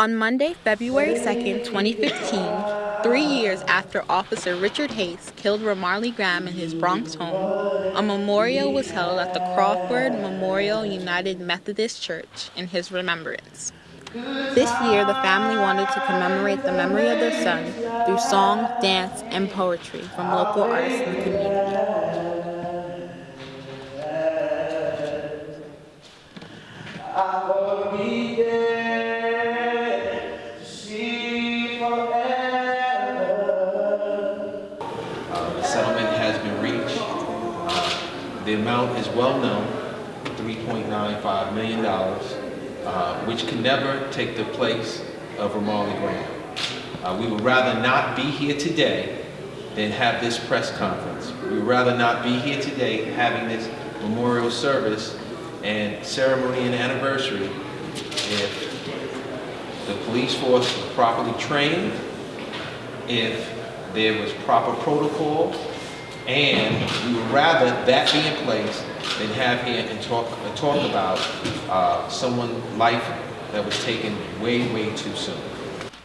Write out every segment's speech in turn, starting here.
On Monday, February 2nd, 2015, three years after Officer Richard Haste killed Ramarley Graham in his Bronx home, a memorial was held at the Crawford Memorial United Methodist Church in his remembrance. This year, the family wanted to commemorate the memory of their son through song, dance, and poetry from local artists in the community. The amount is well known, $3.95 million, uh, which can never take the place of Ramarley Graham. Uh, we would rather not be here today than have this press conference. We would rather not be here today having this memorial service and ceremony and anniversary if the police force was properly trained, if there was proper protocol, and we would rather that be in place than have here and talk, uh, talk about uh, someone's life that was taken way, way too soon.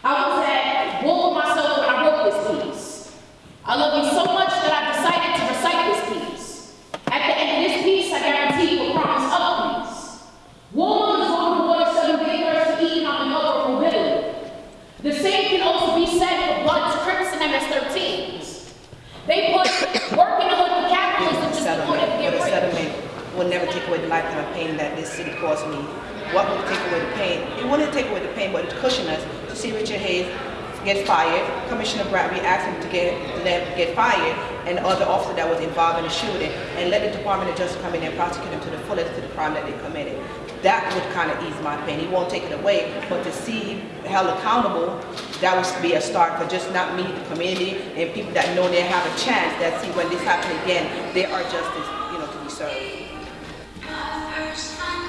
I was at war with myself when I wrote this piece. I love you so much that I decided to recite this piece. At the end of this piece, I guarantee you a promise of peace. Woman is on the water seven big birds to eat, and I'm another mobility. The same can also be said for Bloods, Crips, and MS-13s. They put will never take away the lifetime of pain that this city caused me. What will take away the pain? It wouldn't take away the pain, but it cushion us to see Richard Haste get fired. Commissioner Bratton asked him to get get fired, and the other officer that was involved in the shooting, and let the Department of Justice come in and prosecute him to the fullest to the crime that they committed. That would kind of ease my pain. He won't take it away, but to see held accountable, that would be a start for just not me, the community, and people that know they have a chance that see when this happens again, there are justice, you know, to be served.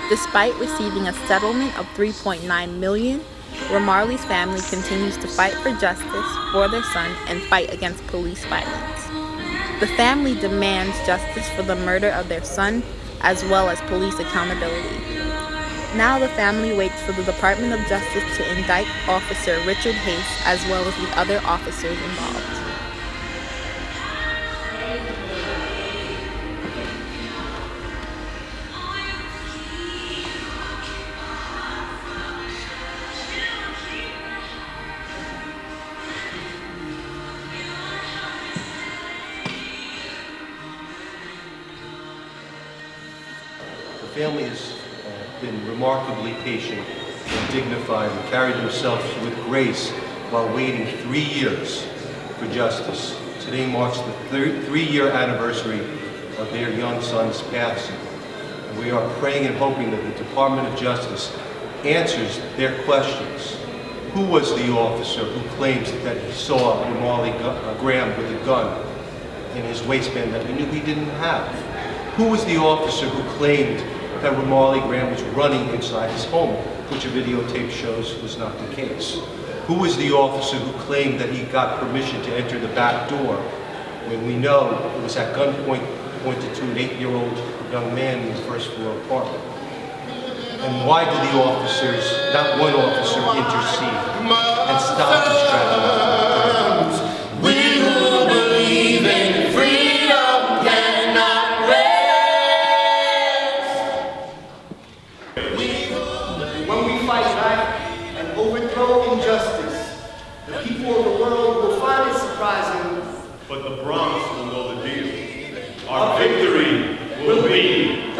Despite receiving a settlement of 3.9 million, Ramarley's family continues to fight for justice for their son and fight against police violence. The family demands justice for the murder of their son as well as police accountability. Now the family waits for the Department of Justice to indict Officer Richard Haste as well as the other officers involved. Family has uh, been remarkably patient and dignified and carried themselves with grace while waiting three years for justice. Today marks the three-year anniversary of their young son's passing. And we are praying and hoping that the Department of Justice answers their questions. Who was the officer who claims that he saw Ramarley uh, Graham with a gun in his waistband that we knew he didn't have? Who was the officer who claimed that Ramarley Graham was running inside his home, which a videotape shows was not the case. Who was the officer who claimed that he got permission to enter the back door when we know it was at gunpoint pointed to an eight-year-old young man in the first floor apartment? And why did the officers, not one officer, intercede and stop this people of the world will find it surprising. But the Bronx will know the deal. Our victory will be